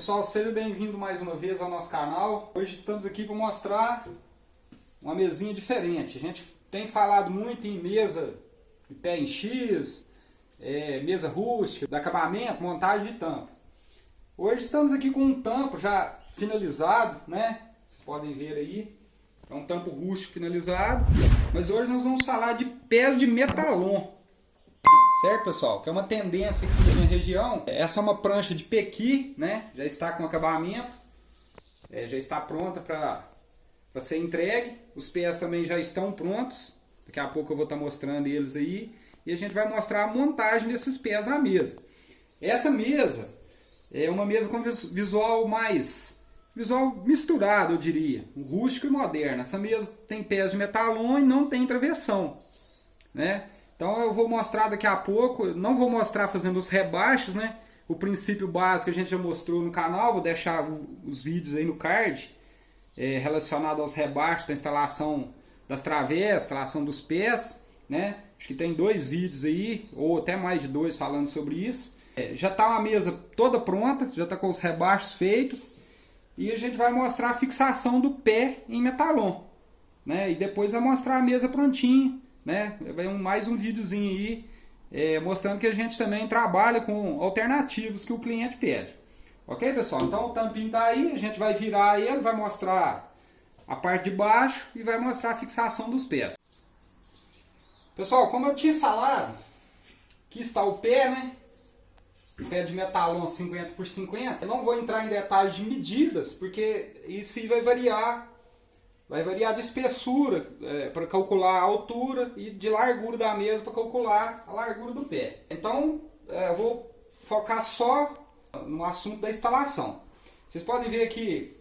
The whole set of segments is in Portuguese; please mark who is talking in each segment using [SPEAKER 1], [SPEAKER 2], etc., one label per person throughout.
[SPEAKER 1] Pessoal, seja bem-vindo mais uma vez ao nosso canal. Hoje estamos aqui para mostrar uma mesinha diferente. A gente tem falado muito em mesa de pé em X, é, mesa rústica, de acabamento, montagem de tampo. Hoje estamos aqui com um tampo já finalizado, né? Vocês podem ver aí. É um tampo rústico finalizado. Mas hoje nós vamos falar de pés de metalon. Certo, pessoal? Que é uma tendência aqui na minha região. Essa é uma prancha de pequi, né? Já está com acabamento. É, já está pronta para ser entregue. Os pés também já estão prontos. Daqui a pouco eu vou estar mostrando eles aí. E a gente vai mostrar a montagem desses pés na mesa. Essa mesa é uma mesa com visual mais... Visual misturado, eu diria. Rústico e moderno. Essa mesa tem pés de metalon e não tem travessão. Né? Então eu vou mostrar daqui a pouco, não vou mostrar fazendo os rebaixos, né? O princípio básico a gente já mostrou no canal, vou deixar os vídeos aí no card é, relacionado aos rebaixos da instalação das travessas, instalação dos pés, né? Acho que tem dois vídeos aí, ou até mais de dois falando sobre isso. É, já está a mesa toda pronta, já está com os rebaixos feitos. E a gente vai mostrar a fixação do pé em metalon. Né? E depois vai mostrar a mesa prontinha né? Vai um, mais um videozinho aí é, mostrando que a gente também trabalha com alternativas que o cliente pede. Ok, pessoal? Então o tampinho está aí, a gente vai virar ele, vai mostrar a parte de baixo e vai mostrar a fixação dos pés. Pessoal, como eu tinha falado, aqui está o pé, né? Pé de metalon 50 por 50. Eu não vou entrar em detalhes de medidas, porque isso vai variar vai variar de espessura é, para calcular a altura e de largura da mesa para calcular a largura do pé. Então é, eu vou focar só no assunto da instalação. Vocês podem ver aqui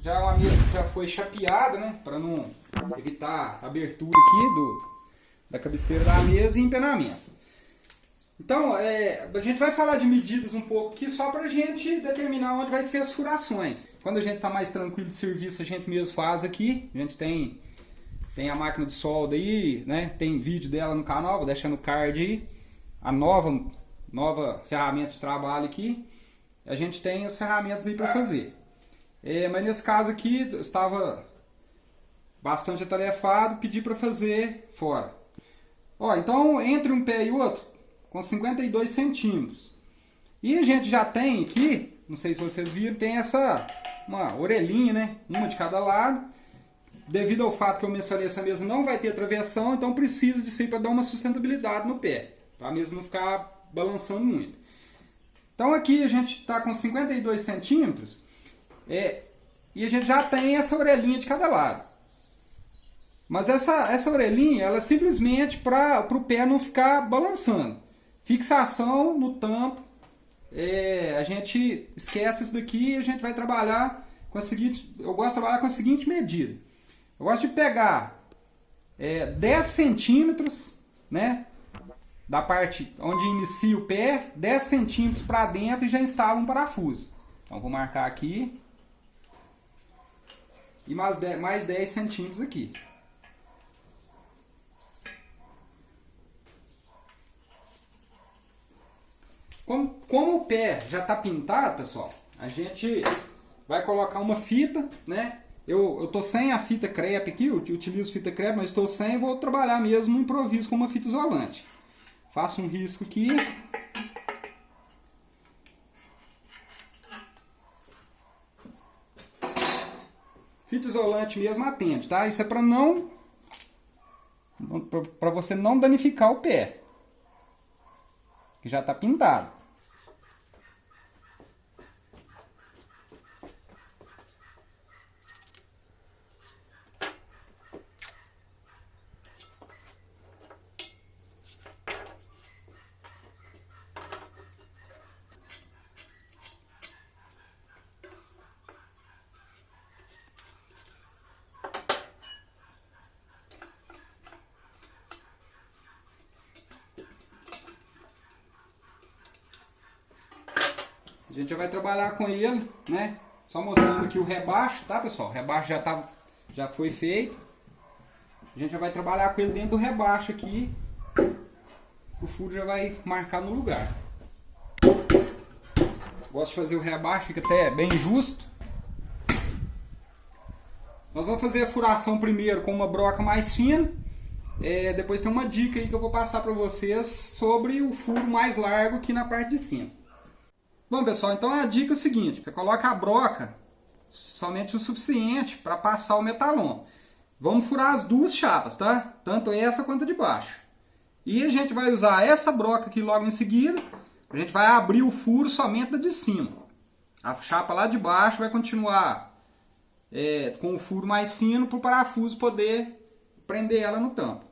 [SPEAKER 1] já é uma mesa que já foi chapeada, né, para não evitar a abertura aqui do, da cabeceira da mesa e empenamento. Então, é, a gente vai falar de medidas um pouco aqui só para a gente determinar onde vai ser as furações. Quando a gente está mais tranquilo de serviço, a gente mesmo faz aqui. A gente tem, tem a máquina de solda aí, né? tem vídeo dela no canal, vou deixar no card aí. A nova, nova ferramenta de trabalho aqui. A gente tem as ferramentas aí para fazer. É, mas nesse caso aqui, estava bastante atarefado, pedi para fazer fora. Ó, então, entre um pé e outro, com 52 centímetros. E a gente já tem aqui, não sei se vocês viram, tem essa uma orelhinha, né? Uma de cada lado. Devido ao fato que eu mencionei, essa mesa não vai ter travessão, então precisa disso aí para dar uma sustentabilidade no pé. Para a mesa não ficar balançando muito. Então aqui a gente está com 52 centímetros é, e a gente já tem essa orelhinha de cada lado. Mas essa, essa orelhinha, ela é simplesmente para o pé não ficar balançando. Fixação no tampo, é, a gente esquece isso daqui e a gente vai trabalhar com a seguinte, eu gosto de trabalhar com a seguinte medida. Eu gosto de pegar é, 10 centímetros, né, da parte onde inicia o pé, 10 centímetros para dentro e já instalo um parafuso. Então vou marcar aqui e mais 10, mais 10 centímetros aqui. Como, como o pé já está pintado, pessoal, a gente vai colocar uma fita, né? Eu, eu tô sem a fita crepe aqui, eu utilizo fita crepe, mas estou sem e vou trabalhar mesmo no improviso com uma fita isolante. Faço um risco aqui. Fita isolante mesmo atende, tá? Isso é para não para você não danificar o pé. Que já está pintado. A gente já vai trabalhar com ele, né? Só mostrando aqui o rebaixo, tá pessoal? O rebaixo já, tá, já foi feito. A gente já vai trabalhar com ele dentro do rebaixo aqui. O furo já vai marcar no lugar. Gosto de fazer o rebaixo, fica até bem justo. Nós vamos fazer a furação primeiro com uma broca mais fina. É, depois tem uma dica aí que eu vou passar para vocês sobre o furo mais largo aqui na parte de cima. Bom pessoal, então a dica é a seguinte, você coloca a broca somente o suficiente para passar o metalon. Vamos furar as duas chapas, tá? Tanto essa quanto a de baixo. E a gente vai usar essa broca aqui logo em seguida. A gente vai abrir o furo somente da de cima. A chapa lá de baixo vai continuar é, com o furo mais fino para o parafuso poder prender ela no tampo.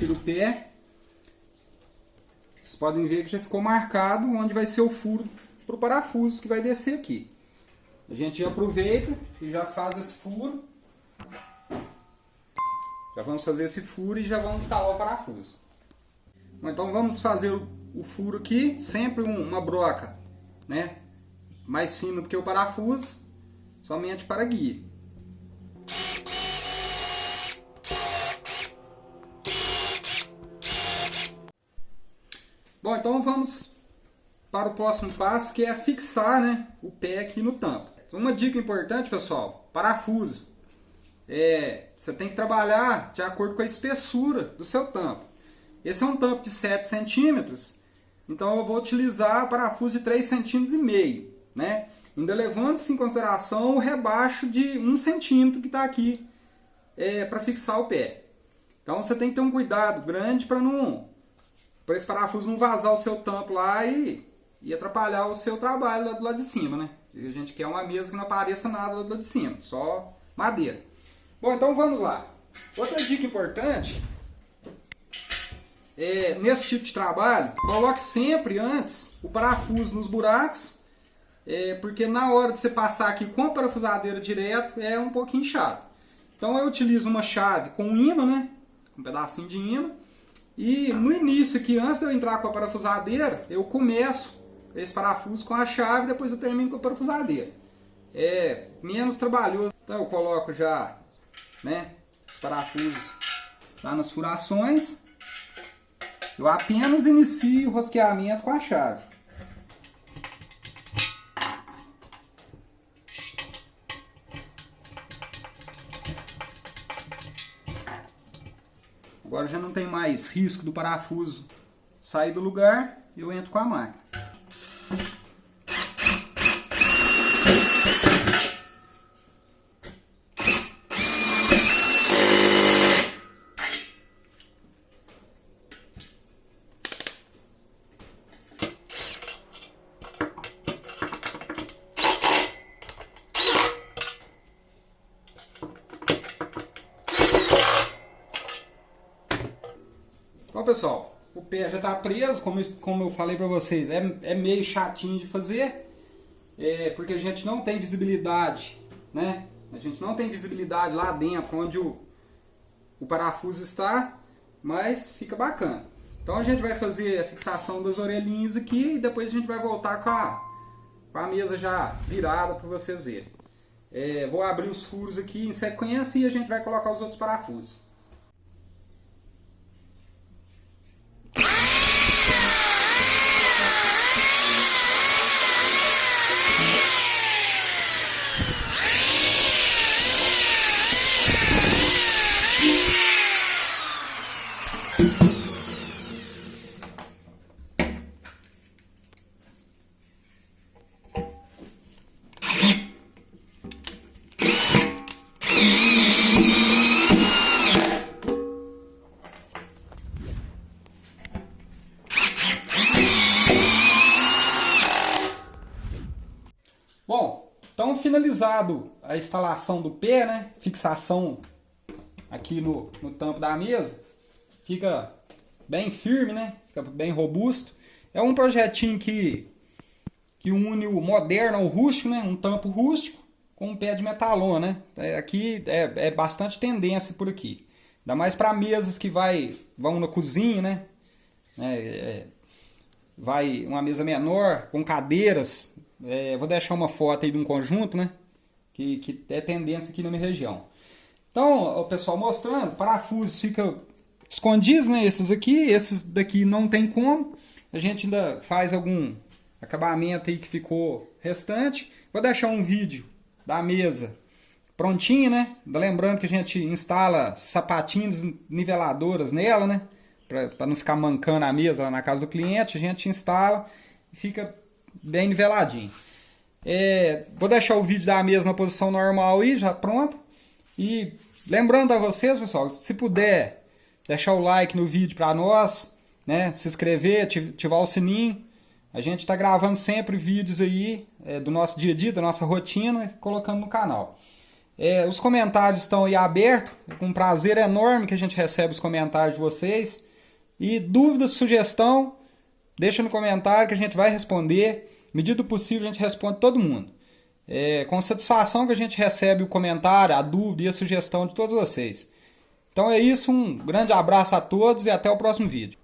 [SPEAKER 1] Retiro o pé. Vocês podem ver que já ficou marcado onde vai ser o furo para o parafuso que vai descer aqui. A gente aproveita e já faz esse furo. Já vamos fazer esse furo e já vamos instalar o parafuso. Então vamos fazer o furo aqui, sempre uma broca né, mais fina do que o parafuso, somente para guia. Bom, então vamos para o próximo passo, que é fixar né, o pé aqui no tampo. Uma dica importante, pessoal, parafuso. É, você tem que trabalhar de acordo com a espessura do seu tampo. Esse é um tampo de 7 centímetros, então eu vou utilizar parafuso de 3 centímetros e meio, né? Ainda levando-se em consideração o rebaixo de 1 centímetro que está aqui é, para fixar o pé. Então você tem que ter um cuidado grande para não para esse parafuso não vazar o seu tampo lá e, e atrapalhar o seu trabalho lá do lado de cima, né? E a gente quer uma mesa que não apareça nada lá do lado de cima, só madeira. Bom, então vamos lá. Outra dica importante é, nesse tipo de trabalho, coloque sempre antes o parafuso nos buracos, é, porque na hora de você passar aqui com a parafusadeira direto é um pouquinho chato. Então eu utilizo uma chave com imã, né? Um pedacinho de imã e no início aqui, antes de eu entrar com a parafusadeira, eu começo esse parafuso com a chave, depois eu termino com a parafusadeira. É menos trabalhoso. Então eu coloco já né, os parafusos lá nas furações. Eu apenas inicio o rosqueamento com a chave. Agora já não tem mais risco do parafuso sair do lugar, eu entro com a máquina. Bom pessoal, o pé já está preso, como, como eu falei para vocês, é, é meio chatinho de fazer, é, porque a gente não tem visibilidade, né? A gente não tem visibilidade lá dentro, onde o, o parafuso está, mas fica bacana. Então a gente vai fazer a fixação das orelhinhas aqui e depois a gente vai voltar com a, com a mesa já virada para vocês verem. É, vou abrir os furos aqui em sequência e a gente vai colocar os outros parafusos. Finalizado a instalação do pé, né? Fixação aqui no, no tampo da mesa. Fica bem firme, né? Fica bem robusto. É um projetinho que, que une o moderno ao rústico, né? Um tampo rústico com um pé de metalon, né? É, aqui é, é bastante tendência por aqui. Ainda mais para mesas que vai, vão na cozinha, né? É, é, vai uma mesa menor, com cadeiras. É, vou deixar uma foto aí de um conjunto, né? Que, que é tendência aqui na minha região. Então, o pessoal mostrando, parafusos fica escondidos, né? Esses aqui, esses daqui não tem como. A gente ainda faz algum acabamento aí que ficou restante. Vou deixar um vídeo da mesa prontinho, né? Lembrando que a gente instala sapatinhos niveladoras nela, né? Para não ficar mancando a mesa lá na casa do cliente, a gente instala e fica bem niveladinho. É, vou deixar o vídeo da mesa na posição normal aí, já pronto. E lembrando a vocês, pessoal, se puder deixar o like no vídeo para nós, né? Se inscrever, ativar o sininho. A gente está gravando sempre vídeos aí é, do nosso dia a dia, da nossa rotina, colocando no canal. É, os comentários estão aí abertos, é com um prazer enorme que a gente recebe os comentários de vocês. E dúvidas, sugestão, deixa no comentário que a gente vai responder. Medida possível a gente responde todo mundo. É, com satisfação que a gente recebe o comentário, a dúvida e a sugestão de todos vocês. Então é isso, um grande abraço a todos e até o próximo vídeo.